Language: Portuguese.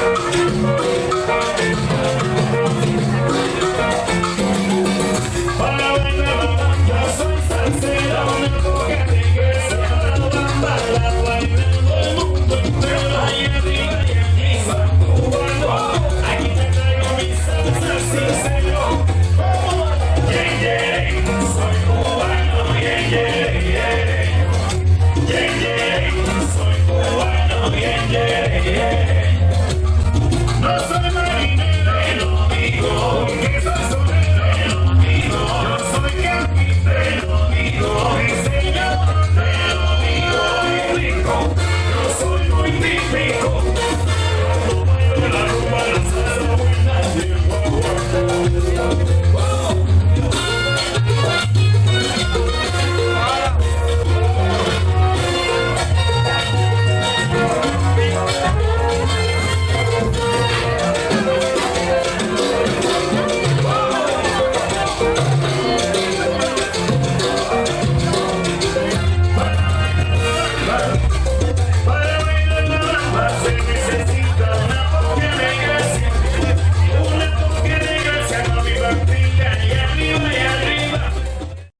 Música